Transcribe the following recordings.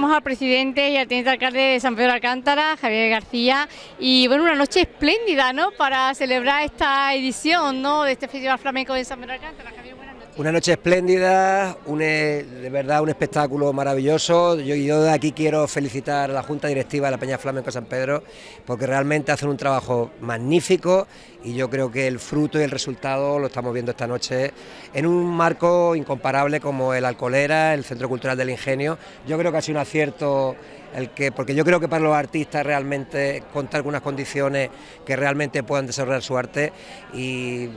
tenemos al presidente y al teniente alcalde de San Pedro Alcántara, Javier García, y bueno, una noche espléndida, ¿no?, para celebrar esta edición, ¿no?, de este Festival Flamenco de San Pedro Alcántara. Una noche espléndida, eh, de verdad un espectáculo maravilloso. Yo, yo de aquí quiero felicitar a la Junta Directiva de la Peña Flamenco San Pedro porque realmente hacen un trabajo magnífico y yo creo que el fruto y el resultado lo estamos viendo esta noche en un marco incomparable como el Alcolera, el Centro Cultural del Ingenio. Yo creo que ha sido un acierto el que, porque yo creo que para los artistas realmente contar algunas condiciones que realmente puedan desarrollar su arte y,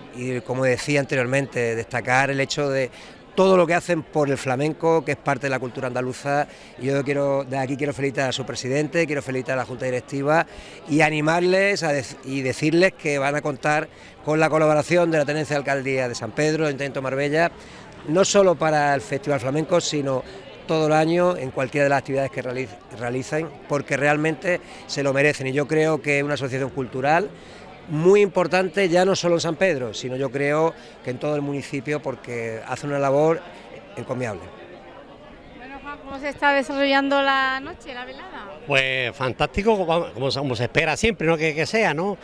como decía anteriormente, destacar el hecho de todo lo que hacen por el flamenco, que es parte de la cultura andaluza. Yo quiero, de aquí quiero felicitar a su presidente, quiero felicitar a la Junta Directiva y animarles a y decirles que van a contar con la colaboración de la Tenencia de Alcaldía de San Pedro, del Intento Marbella, no solo para el Festival Flamenco, sino todo el año en cualquiera de las actividades que realicen, porque realmente se lo merecen. Y yo creo que es una asociación cultural muy importante ya no solo en San Pedro, sino yo creo que en todo el municipio porque hace una labor encomiable. Bueno, Juan, ¿cómo se está desarrollando la noche, la velada? Pues fantástico, como, como se- como se espera siempre, ¿no? Que, que sea, ¿no?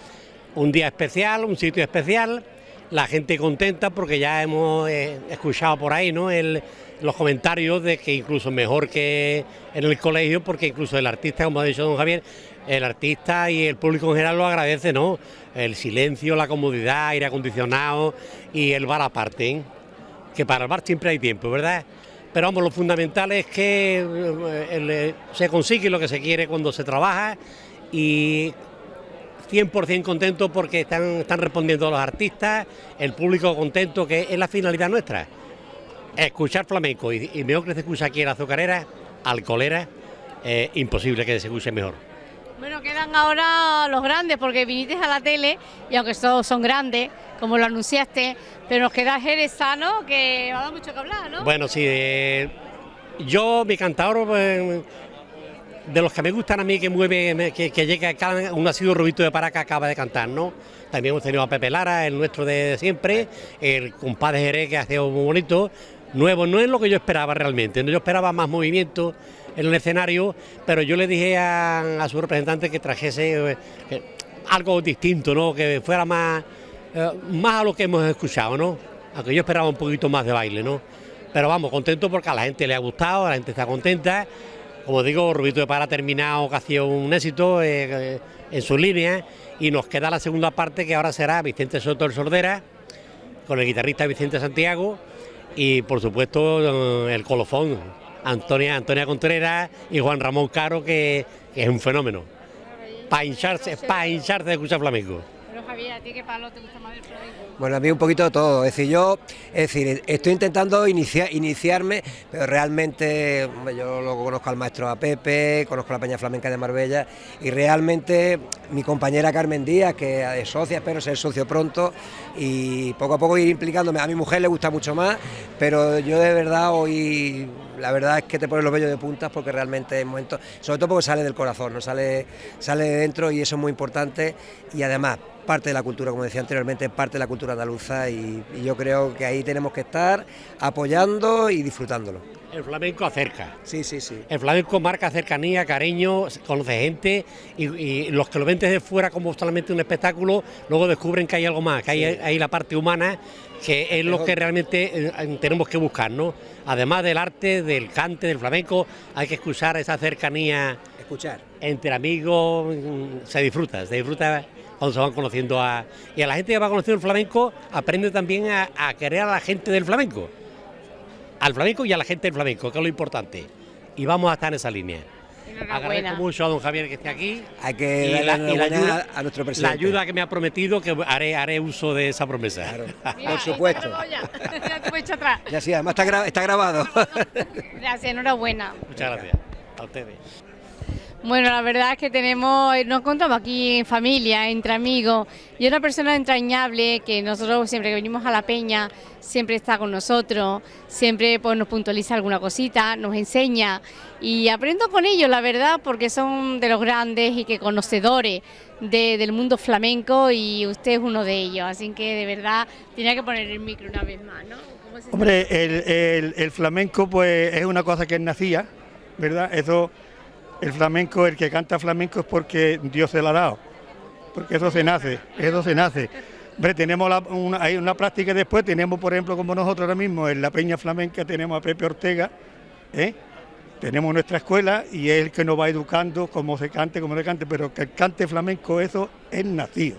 Un día especial, un sitio especial, la gente contenta porque ya hemos eh, escuchado por ahí, ¿no? El- los comentarios de que incluso mejor que en el colegio, porque incluso el artista, como ha dicho don Javier, el artista y el público en general lo agradece, ¿no? El silencio, la comodidad, aire acondicionado y el bar aparte, ¿eh? que para el bar siempre hay tiempo, ¿verdad? Pero vamos, lo fundamental es que eh, eh, se consigue lo que se quiere cuando se trabaja y 100% contento porque están, están respondiendo los artistas, el público contento, que es la finalidad nuestra. Escuchar flamenco y, y mejor que se escucha aquí en la azucarera, alcolera, eh, imposible que se escuche mejor. Bueno, quedan ahora los grandes porque viniste a la tele y aunque todos son grandes, como lo anunciaste, pero nos queda Jerezano que va a dar mucho que hablar, ¿no? Bueno, sí, eh, yo, mi cantador, eh, de los que me gustan a mí, que mueve, que, que llega, cada uno ha sido Rubito de Paraca, acaba de cantar, ¿no? También hemos tenido a Pepe Lara, el nuestro de siempre, el compadre Jerez, que ha sido muy bonito. Nuevo, no es lo que yo esperaba realmente, yo esperaba más movimiento en el escenario, pero yo le dije a, su representante que trajese eh, algo distinto, ¿no? Que fuera más, eh, más a lo que hemos escuchado, ¿no? Aunque yo esperaba un poquito más de baile, ¿no? Pero vamos, contento porque a la gente le ha gustado, la gente está contenta. Como digo, Rubito de Para ha terminado, que ha sido un éxito eh, en su línea. Y nos queda la segunda parte que ahora será Vicente Soto el Sordera, con el guitarrista Vicente Santiago y por supuesto eh, el colofón, Antonia, Antonia Contreras y Juan Ramón Caro, que, es un fenómeno. Para hincharse, para hincharse de escuchar flamenco. Pero Javier, ¿a ti qué palo te gusta más del flamenco? Bueno, a mí un poquito de todo. Es decir, yo, es decir, estoy intentando inicia- iniciarme, pero realmente yo lo conozco al maestro a Pepe, conozco la Peña Flamenca de Marbella y realmente mi compañera Carmen Díaz, que es socia, espero ser socio pronto y poco a poco ir implicándome. A mi mujer le gusta mucho más, pero yo de verdad hoy, la verdad es que te pones los vellos de puntas porque realmente es momento, sobre todo porque sale del corazón, no sale, sale de dentro y eso es muy importante y además parte de la cultura, como decía anteriormente, parte de la cultura andaluza y, y yo creo que ahí tenemos que estar apoyando y disfrutándolo. El flamenco acerca. Sí, sí, sí. El flamenco marca cercanía, cariño, conoce gente y, y los que lo ven desde fuera como solamente un espectáculo, luego descubren que hay algo más, que hay, hay la parte humana, que es lo que realmente eh, tenemos que buscar, ¿no? Además del arte, del cante, del flamenco, hay que escuchar esa cercanía Escuchar. entre amigos, mm, se disfruta, se disfruta cuando se van conociendo a... Y a la gente que va conociendo el flamenco aprende también a, a querer a la gente del flamenco, al flamenco y a la gente del flamenco, que es lo importante. Y vamos a estar en esa línea. Agradezco mucho a don Javier que esté aquí. Hay que Y darle la, la y la ayuda, a nuestro la presidente. ayuda que me ha prometido que haré, haré uso de esa promesa. Claro, Mira, por supuesto. Ya, atrás. Sí, además está, gra- está grabado. Gracias, enhorabuena. Muchas gracias. A ustedes. Bueno, la verdad es que tenemos, nos encontramos aquí en familia, entre amigos, y una persona entrañable que nosotros siempre que venimos a la peña, siempre está con nosotros, siempre pues, nos puntualiza alguna cosita, nos enseña y aprendo con ellos, la verdad, porque son de los grandes y que conocedores de- del mundo flamenco y usted es uno de ellos, así que de verdad tenía que poner el micro una vez más, ¿no? ¿Cómo se Hombre, el, el- el flamenco pues es una cosa que nacía ¿verdad? Eso, el flamenco, el que canta flamenco es porque Dios se lo ha dado, porque eso se nace, eso se nace. Hombre, tenemos una, hay una práctica después, tenemos por ejemplo como nosotros ahora mismo en la Peña Flamenca tenemos a Pepe Ortega, ¿eh? tenemos nuestra escuela y es el que nos va educando cómo se cante, cómo se cante, pero que el cante flamenco eso es nacido.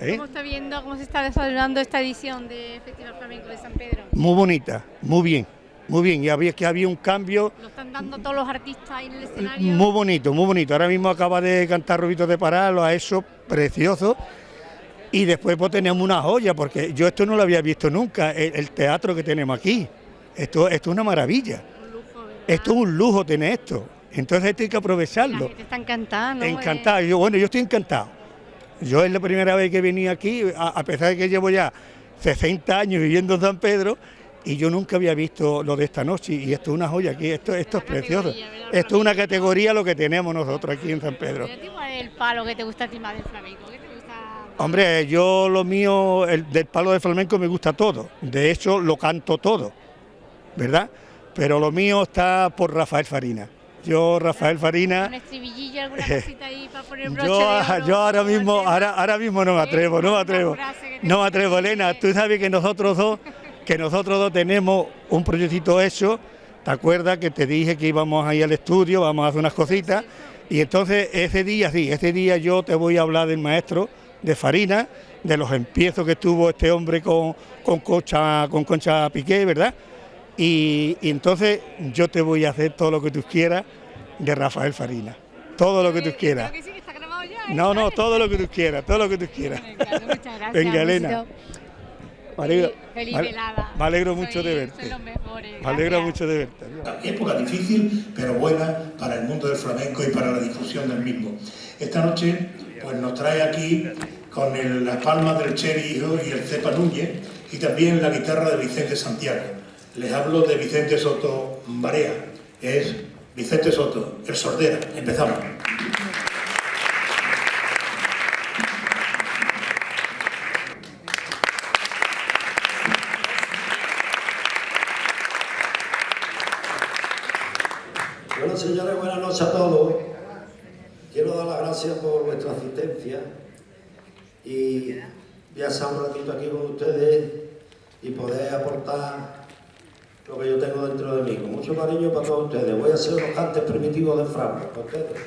¿eh? ¿Cómo está viendo cómo se está desarrollando esta edición de Festival Flamenco de San Pedro? Muy bonita, muy bien. Muy bien, y había que había un cambio. Lo están dando todos los artistas ahí en el escenario. Muy bonito, muy bonito. Ahora mismo acaba de cantar Rubito de Pará, lo ha hecho precioso. Y después pues tenemos una joya, porque yo esto no lo había visto nunca, el, teatro que tenemos aquí. Esto, esto es una maravilla. esto es un lujo tener esto. Entonces esto hay que aprovecharlo. La está encantada, Encantado. Yo, bueno, yo estoy encantado. Yo es la primera vez que venía aquí, a, pesar de que llevo ya 60 años viviendo en San Pedro, y yo nunca había visto lo de esta noche y esto es una joya aquí, esto, esto es precioso. Esto es una categoría lo que tenemos nosotros aquí en San Pedro. ¿Cuál es el palo que te gusta a ti más del flamenco? Hombre, yo lo mío, el del palo de flamenco me gusta todo, de hecho lo canto todo, ¿verdad? Pero lo mío está por Rafael Farina. Yo, Rafael Farina... ¿Un estribillillo, alguna cosita ahí para poner broche yo, de oro, yo ahora mismo, ahora, ahora mismo no me atrevo, no me atrevo. No me atrevo, Elena, tú sabes que nosotros dos, que nosotros dos tenemos un proyectito hecho, ¿te acuerdas que te dije que íbamos ahí al estudio, vamos a hacer unas cositas? Y entonces ese día, sí, ese día yo te voy a hablar del maestro de Farina, de los empiezos que tuvo este hombre con, con, Concha, con Concha Piqué, ¿verdad? Y, entonces yo te voy a hacer todo lo que tú quieras de Rafael Farina, todo lo que tú quieras. No, no, todo lo que tú quieras, todo lo que tú quieras. Muchas gracias. Venga, Elena. Me alegro, feliz velada. Me alegro mucho de verte. Me alegro mucho de verte. Época difícil, pero buena para el mundo del flamenco y para la difusión del mismo. Esta noche pues nos trae aquí con el, las palmas del Cherry y el Cepa Núñez y también la guitarra de Vicente Santiago. Les hablo de Vicente Soto Barea, es Vicente Soto, el sordera. Empezamos. Bueno, señores, buenas noches a todos. Quiero dar las gracias por y voy a estar un ratito aquí con ustedes y poder aportar lo que yo tengo dentro de mí. Mucho cariño para todos ustedes. Voy a ser unos cantes primitivos de Franco para ustedes.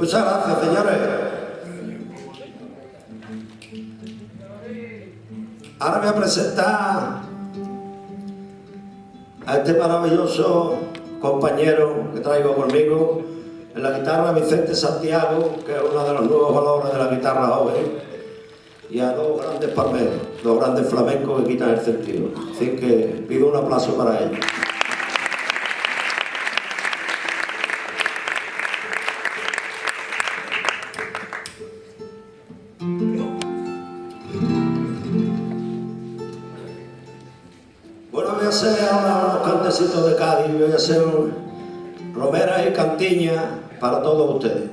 Muchas gracias, señores. Ahora voy a presentar a este maravilloso compañero que traigo conmigo en la guitarra Vicente Santiago, que es uno de los nuevos valores de la guitarra joven, y a dos grandes palmeros, dos grandes flamencos que quitan el sentido. Así que pido un aplauso para ellos. Voy a hacer romeras y cantiñas para todos ustedes.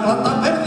Y la plata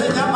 Señor.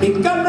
Me